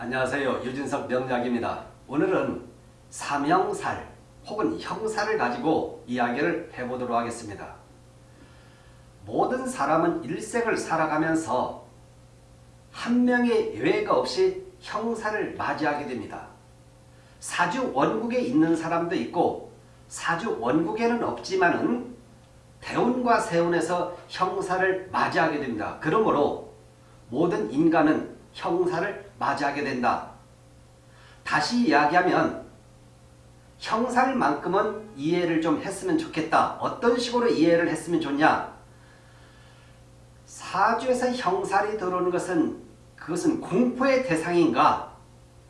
안녕하세요. 유진석 명약입니다. 오늘은 삼형살 혹은 형사를 가지고 이야기를 해보도록 하겠습니다. 모든 사람은 일생을 살아가면서 한 명의 예외가 없이 형사를 맞이하게 됩니다. 사주 원국에 있는 사람도 있고 사주 원국에는 없지만 은 대운과 세운에서 형사를 맞이하게 됩니다. 그러므로 모든 인간은 형사를 맞이하게 된다. 다시 이야기하면 형살만큼은 이해를 좀 했으면 좋겠다. 어떤 식으로 이해를 했으면 좋냐? 사주에서 형살이 들어오는 것은 그것은 공포의 대상인가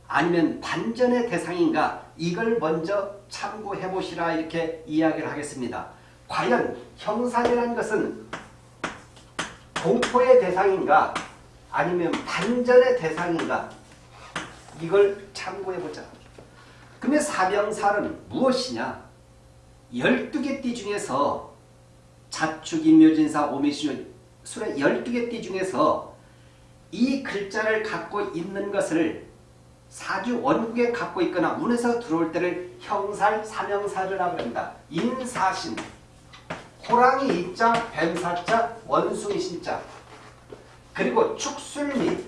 아니면 반전의 대상인가 이걸 먼저 참고해 보시라 이렇게 이야기를 하겠습니다. 과연 형살이라는 것은 공포의 대상인가 아니면 반전의 대상인가 이걸 참고해보자. 그러면 사병살은 무엇이냐? 12개 띠 중에서 자축, 임묘진사, 오미신술의 12개 띠 중에서 이 글자를 갖고 있는 것을 사주 원국에 갖고 있거나 운에서 들어올 때를 형살, 사명살을 하고 합니다. 인사신, 호랑이 이자, 뱀사자, 원숭이 신자 그리고 축술미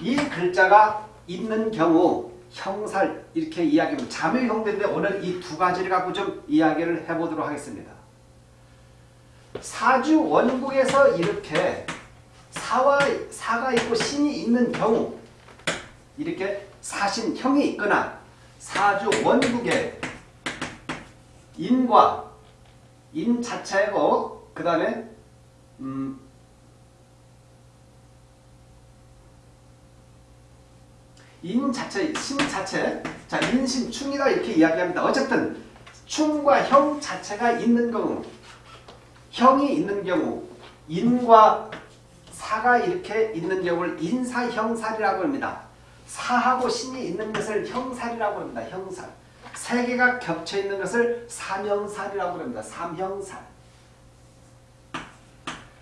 이 글자가 있는 경우 형살 이렇게 이야기하면 자묘 형대인데 오늘 이 두 가지를 갖고 좀 이야기를 해보도록 하겠습니다. 사주 원국에서 이렇게 사와 사가 있고 신이 있는 경우 이렇게 사신 형이 있거나 사주 원국에 인과 인 자체고 그 다음에 음, 인 자체, 신 자체, 자 인신, 충이다 이렇게 이야기합니다. 어쨌든 충과 형 자체가 있는 경우, 형이 있는 경우, 인과 사가 이렇게 있는 경우를 인사형살이라고 합니다. 사하고 신이 있는 것을 형살이라고 합니다. 형살. 세 개가 겹쳐 있는 것을 삼형살이라고 합니다. 삼형살.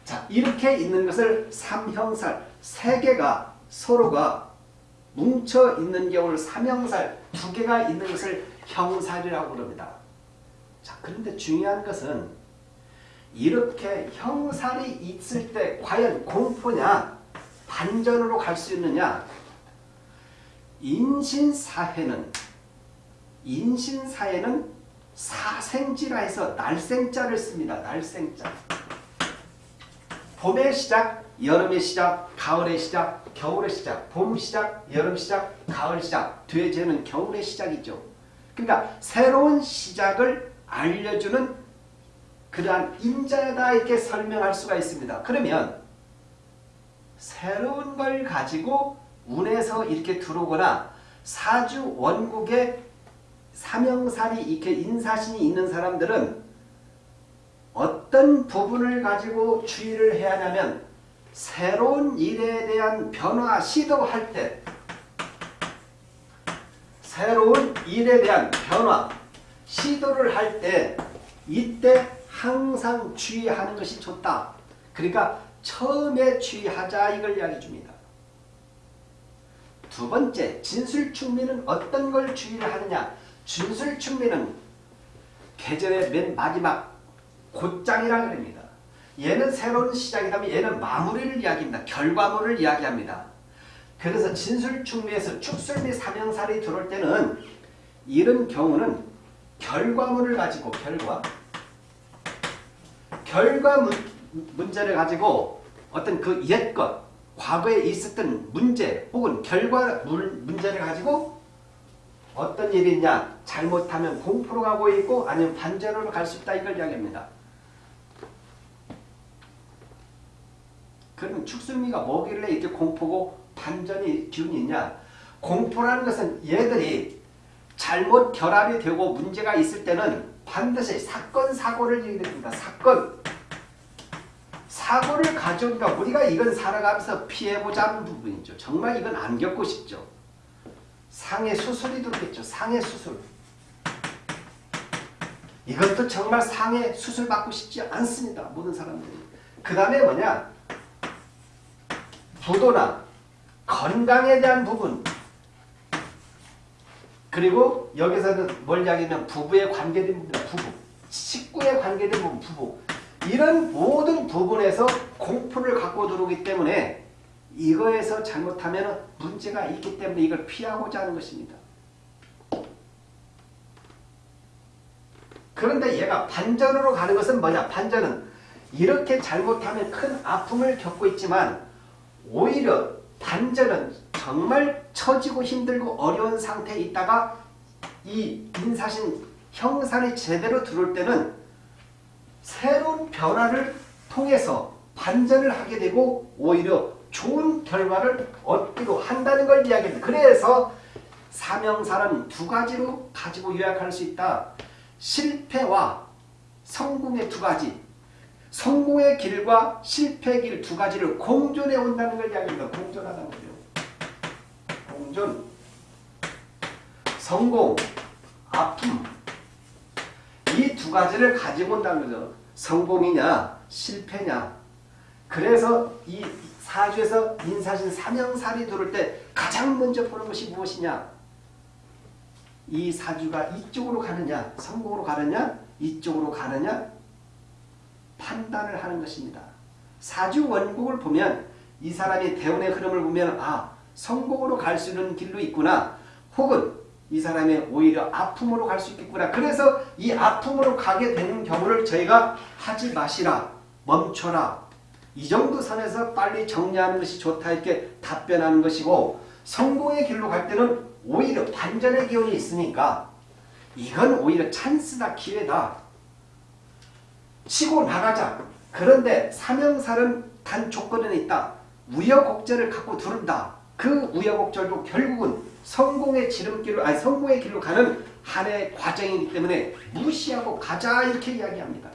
자, 이렇게 있는 것을 삼형살. 세 개가 서로가 뭉쳐 있는 경우를 삼형살, 두 개가 있는 것을 형살이라고 합니다. 자, 그런데 중요한 것은 이렇게 형살이 있을 때 과연 공포냐, 반전으로 갈 수 있느냐? 인신사회는 인신사회는 사생지라 해서 날생자를 씁니다. 날생자. 봄의 시작, 여름의 시작, 가을의 시작, 겨울의 시작, 봄 시작, 여름 시작, 가을 시작, 되제는 겨울의 시작이죠. 그러니까 새로운 시작을 알려주는 그러한 인자다 이렇게 설명할 수가 있습니다. 그러면 새로운 걸 가지고 운에서 이렇게 들어오거나 사주 원국에 삼형살이 이렇게 인사신이 있는 사람들은 어떤 부분을 가지고 주의를 해야 하냐면 새로운 일에 대한 변화 시도할 때 새로운 일에 대한 변화 시도를 할 때 이때 항상 주의하는 것이 좋다. 그러니까 처음에 주의하자 이걸 이야기해 줍니다. 두 번째 진술충미는 어떤 걸 주의를 하느냐 진술충미는 계절의 맨 마지막 곧장이라 그럽니다. 얘는 새로운 시작이라면 얘는 마무리를 이야기합니다. 결과물을 이야기합니다. 그래서 진술충미에서 축술미 삼형살이 들어올 때는 이런 경우는 결과물을 가지고 결과 결과 문, 문제를 가지고 어떤 그 옛것 과거에 있었던 문제 혹은 결과 문제를 가지고 어떤 일이 있냐 잘못하면 공포로 가고 있고 아니면 반전으로 갈 수 있다 이걸 이야기합니다. 그러면 축순미가 뭐길래 이렇게 공포고 반전이 기운이 있냐 공포라는 것은 얘들이 잘못 결합이 되고 문제가 있을 때는 반드시 사건 사고를 얘기합니다. 사건 사고를 가져오니까 우리가 이건 살아가면서 피해보자 하는 부분이죠. 정말 이건 안 겪고 싶죠. 상해 수술이 들어겠죠. 상해 수술. 이것도 정말 상해 수술 받고 싶지 않습니다. 모든 사람들이. 그 다음에 뭐냐? 부도나 건강에 대한 부분 그리고 여기서는 뭘 이야기하면 부부에 관계된 부분 부부 식구에 관계된 부분 부부 이런 모든 부분에서 공포를 갖고 들어오기 때문에 이거에서 잘못하면 문제가 있기 때문에 이걸 피하고자 하는 것입니다. 그런데 얘가 반전으로 가는 것은 뭐냐? 반전은 이렇게 잘못하면 큰 아픔을 겪고 있지만 오히려 반전은 정말 처지고 힘들고 어려운 상태에 있다가 이 인사신 형산이 제대로 들어올 때는 새로운 변화를 통해서 반전을 하게 되고 오히려 좋은 결과를 얻기도 한다는 걸 이야기합니다. 그래서 사명사는 두 가지로 가지고 요약할 수 있다. 실패와 성공의 두 가지. 성공의 길과 실패의 길 두 가지를 공존해 온다는 걸 이야기합니다. 공존하다는 거죠. 공존. 성공, 아픔. 이 두 가지를 가지고 온다는 거죠. 성공이냐, 실패냐. 그래서 이 사주에서 인사신 사명살이 들을 때 가장 먼저 보는 것이 무엇이냐? 이 사주가 이쪽으로 가느냐, 성공으로 가느냐, 이쪽으로 가느냐 판단을 하는 것입니다. 사주 원국을 보면 이 사람이 대운의 흐름을 보면 아 성공으로 갈 수 있는 길로 있구나. 혹은 이 사람이 오히려 아픔으로 갈 수 있겠구나. 그래서 이 아픔으로 가게 되는 경우를 저희가 하지 마시라 멈춰라. 이 정도 선에서 빨리 정리하는 것이 좋다 이렇게 답변하는 것이고 성공의 길로 갈 때는 오히려 반전의 기운이 있으니까 이건 오히려 찬스다 기회다 치고 나가자. 그런데 사명살은 단 조건은 있다. 우여곡절을 갖고 두른다. 그 우여곡절도 결국은 성공의 지름길로 아니 성공의 길로 가는 한해 과정이기 때문에 무시하고 가자 이렇게 이야기합니다.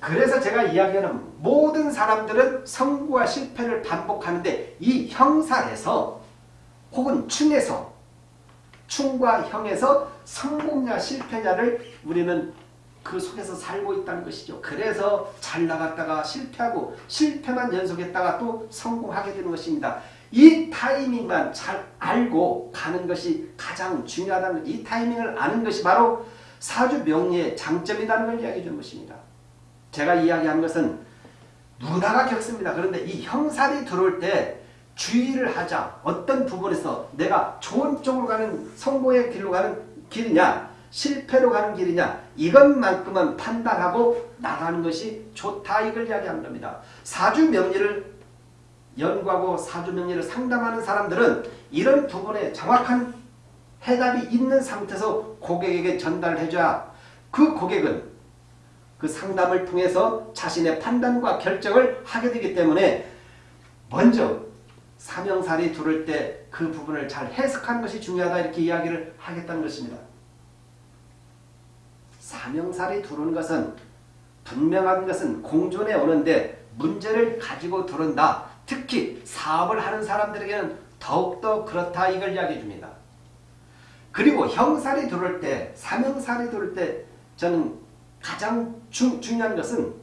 그래서 제가 이야기하는 모든 사람들은 성공과 실패를 반복하는데 이 형사에서 혹은 충에서 충과 형에서 성공냐 실패냐를 우리는 그 속에서 살고 있다는 것이죠. 그래서 잘 나갔다가 실패하고 실패만 연속했다가 또 성공하게 되는 것입니다. 이 타이밍만 잘 알고 가는 것이 가장 중요하다는 이 타이밍을 아는 것이 바로 사주 명리의 장점이라는 걸 이야기해 주는 것입니다. 제가 이야기한 것은 누구나가 겪습니다. 그런데 이 형살이 들어올 때 주의를 하자. 어떤 부분에서 내가 좋은 쪽으로 가는 성공의 길로 가는 길이냐 실패로 가는 길이냐 이것만큼은 판단하고 나가는 것이 좋다 이걸 이야기한 겁니다. 사주 명리를 연구하고 사주 명리를 상담하는 사람들은 이런 부분에 정확한 해답이 있는 상태에서 고객에게 전달을 해줘야 그 고객은 그 상담을 통해서 자신의 판단과 결정을 하게 되기 때문에 먼저 사명살이 들을 때그 부분을 잘 해석하는 것이 중요하다 이렇게 이야기를 하겠다는 것입니다. 사명살이 들어오는 것은 분명한 것은 공존에 오는데 문제를 가지고 들어온다. 특히 사업을 하는 사람들에게는 더욱더 그렇다 이걸 이야기해 줍니다. 그리고 형살이 들어올 때, 사명살이 들어올 때 저는 가장 주, 중요한 것은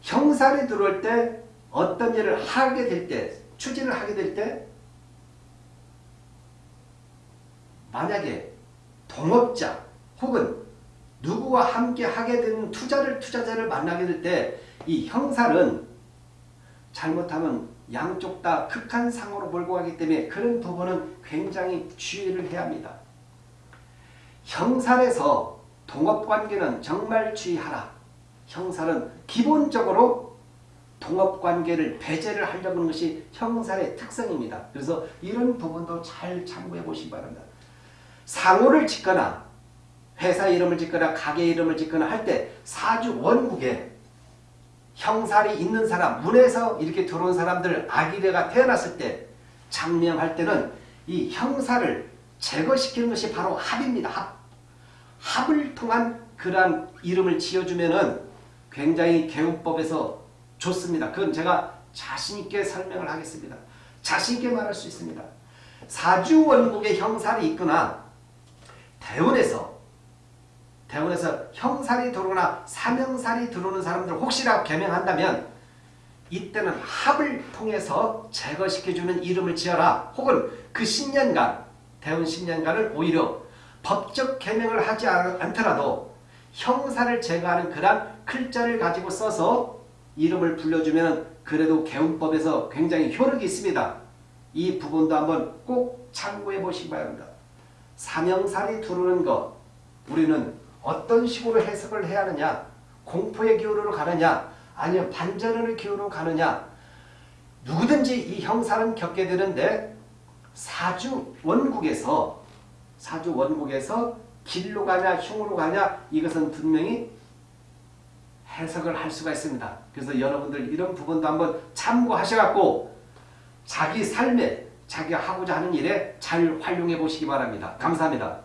형살이 들어올 때 어떤 일을 하게 될 때, 추진을 하게 될 때 만약에 동업자 혹은 누구와 함께 하게 되는 투자를 투자자를 만나게 될 때 이 형살은 잘못하면 양쪽 다 극한 상으로 몰고 가기 때문에 그런 부분은 굉장히 주의를 해야 합니다. 형살에서 동업관계는 정말 주의하라. 형살은 기본적으로 동업관계를 배제를 하려고 하는 것이 형살의 특성입니다. 그래서 이런 부분도 잘 참고해 보시기 바랍니다. 상호를 짓거나 회사 이름을 짓거나 가게 이름을 짓거나 할 때 사주 원국에 형살이 있는 사람, 문에서 이렇게 들어온 사람들 아기래가 태어났을 때 장명할 때는 이 형살을 제거시키는 것이 바로 합입니다. 합. 합을 통한 그러한 이름을 지어주면은 굉장히 개운법에서 좋습니다. 그건 제가 자신있게 설명을 하겠습니다. 자신있게 말할 수 있습니다. 사주 원국에 형살이 있거나 대원에서 대원에서 형살이 들어오거나 사명살이 들어오는 사람들 혹시라도 개명한다면 이때는 합을 통해서 제거시켜주는 이름을 지어라. 혹은 그 10년간 대운 10년간을 오히려 법적 개명을 하지 않- 않더라도 형사를 제거하는 그런 글자를 가지고 써서 이름을 불러주면 그래도 개운법에서 굉장히 효력이 있습니다. 이 부분도 한번 꼭 참고해 보시기 바랍니다. 사명살이 두르는 것 우리는 어떤 식으로 해석을 해야 하느냐 공포의 기호로 가느냐 아니면 반전의 기호로 가느냐 누구든지 이 형사는 겪게 되는데 사주 원국에서 사주 원국에서 길로 가냐 흉으로 가냐 이것은 분명히 해석을 할 수가 있습니다. 그래서 여러분들 이런 부분도 한번 참고하셔갖고 자기 삶에 자기가 하고자 하는 일에 잘 활용해 보시기 바랍니다. 감사합니다.